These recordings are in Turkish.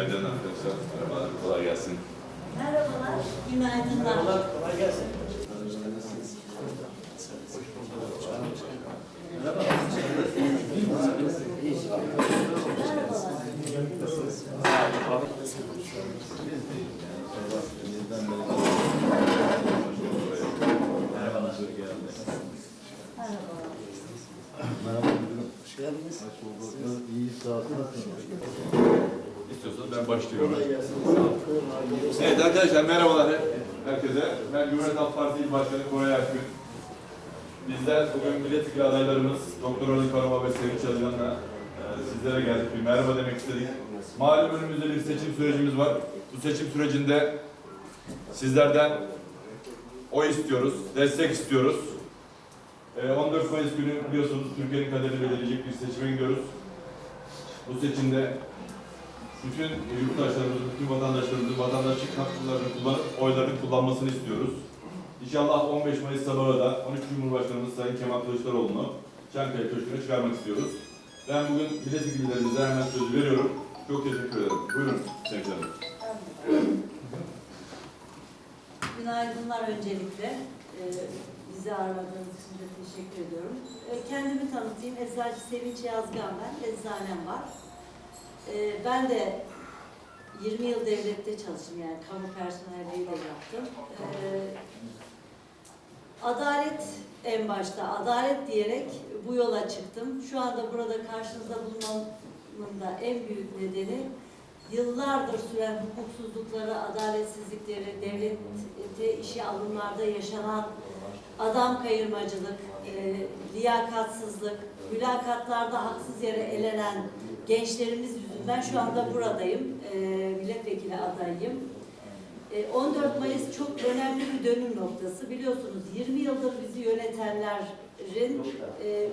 Günaydın arkadaşlar. Merhabalar, kolay gelsin. Merhabalar, günaydınlar. Kolay gelsin. Merhabalar. Merhabalar. Merhabalar. Merhaba müdürüm. Hoş İyi olun. İstiyorsanız ben başlıyorum. Evet arkadaşlar merhabalar herkese. Ben Cumhuriyet Halk Partisi İl Başkanı Koray Akgün. Bizler bugün milletvekili adaylarımız Doktor Ali Karama ve Sevinç Çalışan'la e, sizlere geldik. Bir merhaba demek istedik. Malum önümüzde bir seçim sürecimiz var. Bu seçim sürecinde sizlerden oy istiyoruz, destek istiyoruz. E, 14 Mayıs günü biliyorsunuz Türkiye'nin kaderini belirleyecek bir seçime gidiyoruz. Bu seçimde bütün yurttaşlarımızın, bütün vatandaşlarımızın vatandaşlık haklarını kullanıp oylarını kullanmasını istiyoruz. İnşallah 15 Mayıs sabahı da 13 Cumhurbaşkanımız Sayın Kemal Kılıçdaroğlu'nu Çankaya Köşkü'ne çıkarmak istiyoruz. Ben bugün milletvekillerimize hemen sözü veriyorum. Çok teşekkür ederim. Buyurun Sayın Günaydınlar öncelikle. Ee, bizi ağırladığınız için de teşekkür ediyorum. Ee, kendimi tanıtayım. Eczacı Sevinç Yazgan ben. Eczanem var. Ee, ben de 20 yıl devlette çalıştım yani kamu personeliyle yaptım. Ee, adalet en başta, adalet diyerek bu yola çıktım. Şu anda burada karşınızda bulunmamın da en büyük nedeni yıllardır süren hukuksuzlukları, adaletsizlikleri, devlete işe alımlarda yaşanan adam kayırmacılık, e, liyakatsızlık, mülakatlarda haksız yere elenen gençlerimiz yüzünden şu anda buradayım. E, milletvekili adayım. E, 14 Mayıs çok önemli bir dönüm noktası. Biliyorsunuz 20 yıldır bizi yönetenlerin e,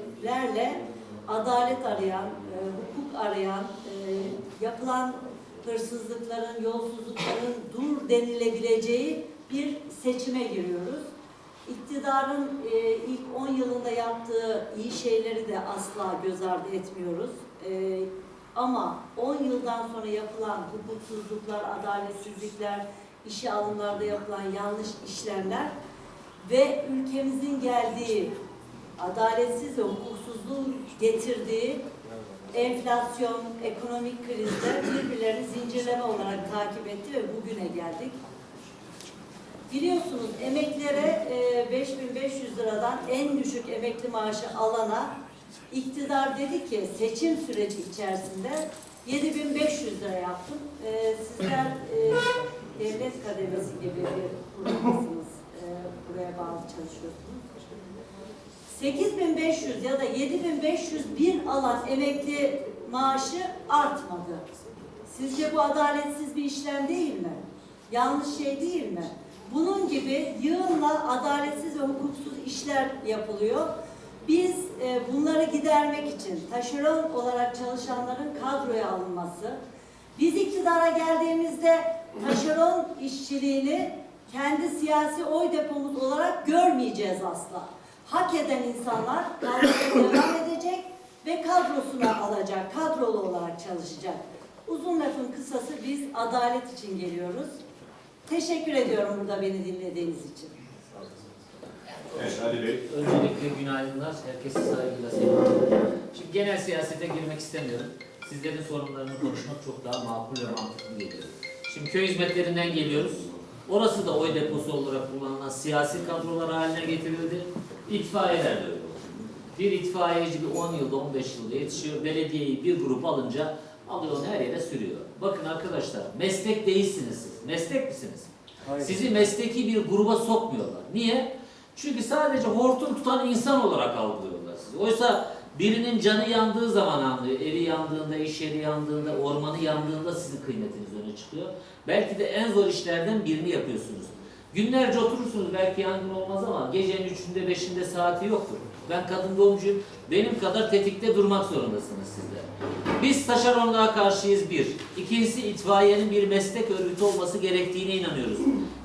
adalet arayan, e, hukuk arayan, e, yapılan hırsızlıkların, yolsuzlukların dur denilebileceği bir seçime giriyoruz. İktidarın e, ilk 10 yılında yaptığı iyi şeyleri de asla göz ardı etmiyoruz. E, ama 10 yıldan sonra yapılan hukuksuzluklar, adaletsizlikler, işe alımlarda yapılan yanlış işlemler ve ülkemizin geldiği adaletsiz ve hukuksuzluğun getirdiği enflasyon, ekonomik krizler birbirlerini zincirleme olarak takip etti ve bugüne geldik. Biliyorsunuz emeklilere e, 5500 liradan en düşük emekli maaşı alana iktidar dedi ki seçim süreci içerisinde 7500 lira yaptım. E, sizler e, devlet kademesi gibi bir kurumdasınız. E, buraya bağlı çalışıyorsunuz. 8500 ya da 7501 alan emekli maaşı artmadı. Sizce bu adaletsiz bir işlem değil mi? Yanlış şey değil mi? Bunun gibi yığınla adaletsiz ve hukuksuz işler yapılıyor. Biz e, bunları gidermek için taşeron olarak çalışanların kadroya alınması, biz iktidara geldiğimizde taşeron işçiliğini kendi siyasi oy depomuz olarak görmeyeceğiz asla. Hak eden insanlar kadroya devam edecek ve kadrosuna alacak, kadrolu olarak çalışacak. Uzun lafın kısası biz adalet için geliyoruz. Teşekkür ediyorum burada beni dinlediğiniz için. Evet Ali Bey. Öncelikle günaydınlar. Herkese saygıyla selamlıyorum. Şimdi genel siyasete girmek istemiyorum. Sizlerin sorunlarını konuşmak çok daha makul ve mantıklı geliyor. Şimdi köy hizmetlerinden geliyoruz. Orası da oy deposu olarak kullanılan siyasi kadrolar haline getirildi. İtfaiyeler de öyle. Bir itfaiyeci bir 10 yılda 15 yılda yetişiyor. Belediyeyi bir grup alınca alıyor onu her yere sürüyor. Bakın arkadaşlar meslek değilsiniz siz. Meslek misiniz? Sizi mesleki bir gruba sokmuyorlar. Niye? Çünkü sadece hortum tutan insan olarak algılıyorlar sizi. Oysa birinin canı yandığı zaman anlıyor. Evi yandığında, iş yeri yandığında, ormanı yandığında sizin kıymetiniz öne çıkıyor. Belki de en zor işlerden birini yapıyorsunuz. Günlerce oturursunuz belki yangın olmaz ama gecenin üçünde beşinde saati yoktur. Ben kadın doğumcuyum. Benim kadar tetikte durmak zorundasınız sizler. Biz taşeronluğa karşıyız bir. İkincisi itfaiyenin bir meslek örgütü olması gerektiğine inanıyoruz.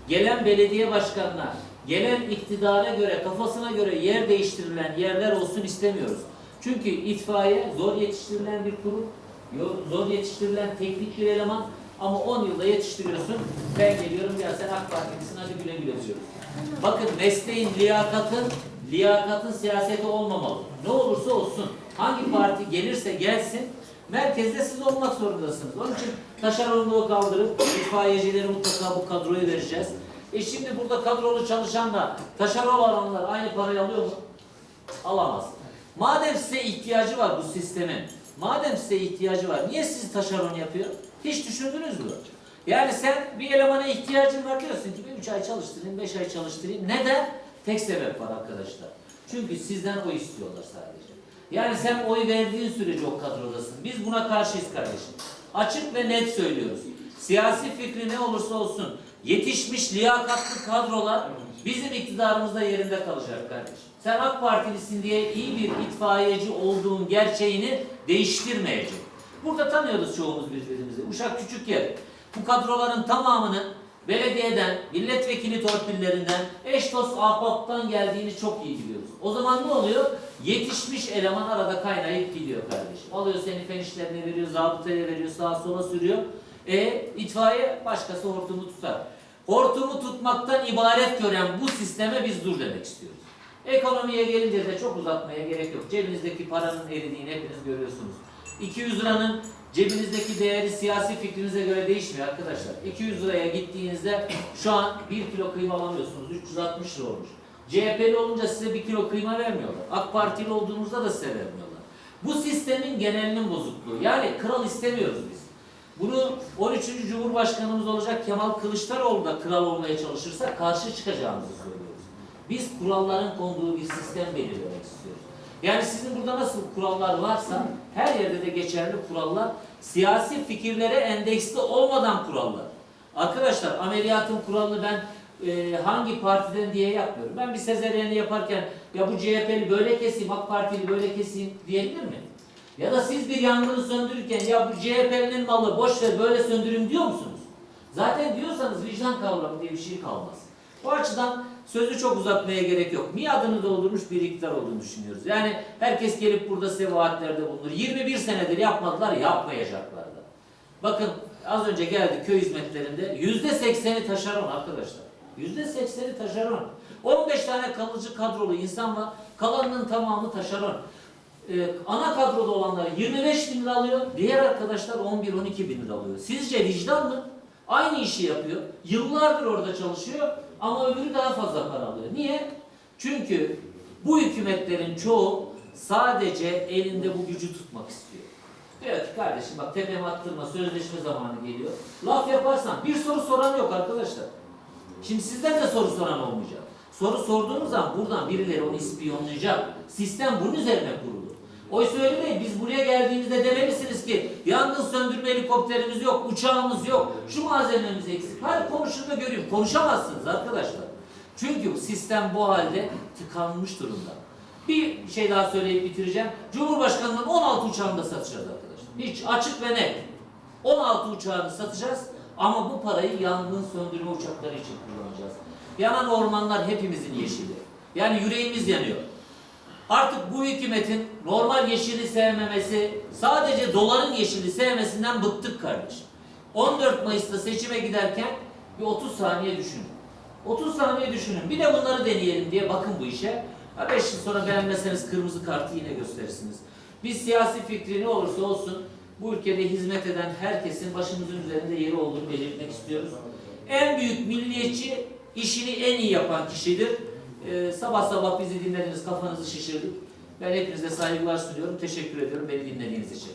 Gelen belediye başkanına, gelen iktidara göre, kafasına göre yer değiştirilen yerler olsun istemiyoruz. Çünkü itfaiye zor yetiştirilen bir kurum, zor yetiştirilen teknik bir eleman Ama 10 yılda yetiştiriyorsun. Ben geliyorum ya sen AK Partilisin hadi güle güle diyorum. Bakın mesleğin liyakatın, liyakatın siyaseti olmamalı. Ne olursa olsun, hangi parti gelirse gelsin, merkezde siz olmak zorundasınız. Onun için taşeronluğu kaldırıp itfaiyecileri mutlaka bu kadroyu vereceğiz. E şimdi burada kadrolu çalışan da taşeron olanlar aynı parayı alıyor mu? Alamaz. Madem size ihtiyacı var bu sistemin, madem size ihtiyacı var, niye sizi taşeron yapıyor? Hiç düşündünüz mü? Yani sen bir elemana ihtiyacın var diyorsun ki bir üç ay çalıştırayım, beş ay çalıştırayım. Neden? Tek sebep var arkadaşlar. Çünkü sizden oy istiyorlar sadece. Yani sen oy verdiğin sürece o kadrodasın. Biz buna karşıyız kardeşim. Açık ve net söylüyoruz. Siyasi fikri ne olursa olsun yetişmiş liyakatlı kadrolar bizim iktidarımızda yerinde kalacak kardeşim. Sen AK Partilisin diye iyi bir itfaiyeci olduğun gerçeğini değiştirmeyecek. Burada tanıyoruz çoğumuz birbirimizi. Uşak küçük yer. Bu kadroların tamamının belediyeden, milletvekili torpillerinden, eş dost ahbaptan geldiğini çok iyi biliyoruz. O zaman ne oluyor? Yetişmiş eleman arada kaynayıp gidiyor kardeşim. Alıyor seni fen işlerine veriyor, zabıtaya veriyor, sağa sola sürüyor. E itfaiye başkası hortumu tutar. Hortumu tutmaktan ibaret gören bu sisteme biz dur demek istiyoruz. Ekonomiye gelince de çok uzatmaya gerek yok. Cebinizdeki paranın eridiğini hepiniz görüyorsunuz. 200 liranın cebinizdeki değeri siyasi fikrinize göre değişmiyor arkadaşlar. 200 liraya gittiğinizde şu an 1 kilo kıyma alamıyorsunuz. 360 lira olmuş. CHP'li olunca size 1 kilo kıyma vermiyorlar. AK Partili olduğunuzda da size vermiyorlar. Bu sistemin genelinin bozukluğu. Yani kral istemiyoruz biz. Bunu 13. Cumhurbaşkanımız olacak Kemal Kılıçdaroğlu da kral olmaya çalışırsa karşı çıkacağımızı söylüyoruz. Biz kuralların konduğu bir sistem belirlemek istiyoruz. Yani sizin burada nasıl kurallar varsa her yerde de geçerli kurallar siyasi fikirlere endeksli olmadan kurallar. Arkadaşlar ameliyatın kuralını ben e, hangi partiden diye yapmıyorum. Ben bir sezeryeni yaparken ya bu CHP'li böyle keseyim, AK Partili böyle keseyim diyebilir mi? Ya da siz bir yangını söndürürken ya bu CHP'nin malı boş ver böyle söndürün diyor musunuz? Zaten diyorsanız vicdan kavramı diye bir şey kalmaz. Bu açıdan sözü çok uzatmaya gerek yok. Miadını doldurmuş bir iktidar olduğunu düşünüyoruz. Yani herkes gelip burada size vaatlerde bulunur. 21 senedir yapmadılar, yapmayacaklar da. Bakın az önce geldi köy hizmetlerinde yüzde sekseni taşeron arkadaşlar. Yüzde sekseni taşeron. 15 tane kalıcı kadrolu insan var. Kalanının tamamı taşeron. Ee, ana kadroda olanlar 25 bin lira alıyor. Diğer arkadaşlar 11-12 bin lira alıyor. Sizce vicdan mı? Aynı işi yapıyor. Yıllardır orada çalışıyor ama öbürü daha fazla para alıyor. Niye? Çünkü bu hükümetlerin çoğu sadece elinde bu gücü tutmak istiyor. Diyor ki kardeşim bak tepeme attırma sözleşme zamanı geliyor. Laf yaparsan bir soru soran yok arkadaşlar. Şimdi sizden de soru soran olmayacak. Soru sorduğunuz zaman buradan birileri onu ispiyonlayacak. Sistem bunun üzerine kurulu. Oysa öyle değil. Biz buraya geldiğimizde demelisiniz ki yangın söndürme helikopterimiz yok, uçağımız yok, şu malzememiz eksik. Hadi konuşun da göreyim. Konuşamazsınız arkadaşlar. Çünkü sistem bu halde tıkanmış durumda. Bir şey daha söyleyip bitireceğim. Cumhurbaşkanının 16 uçağını da satacağız arkadaşlar. Hiç açık ve net. 16 uçağını satacağız ama bu parayı yangın söndürme uçakları için kullanacağız. Yanan ormanlar hepimizin yeşili. Yani yüreğimiz yanıyor. Artık bu hükümetin normal yeşili sevmemesi, sadece doların yeşili sevmesinden bıktık kardeşim. 14 Mayıs'ta seçime giderken bir 30 saniye düşünün. 30 saniye düşünün. Bir de bunları deneyelim diye bakın bu işe. 5 yıl sonra beğenmezseniz kırmızı kartı yine gösterirsiniz. Biz siyasi fikri ne olursa olsun bu ülkede hizmet eden herkesin başımızın üzerinde yeri olduğunu belirtmek istiyoruz. En büyük milliyetçi işini en iyi yapan kişidir. Ee, sabah sabah bizi dinlediniz, kafanızı şişirdik. Ben hepinize saygılar sunuyorum. Teşekkür ediyorum beni dinlediğiniz için.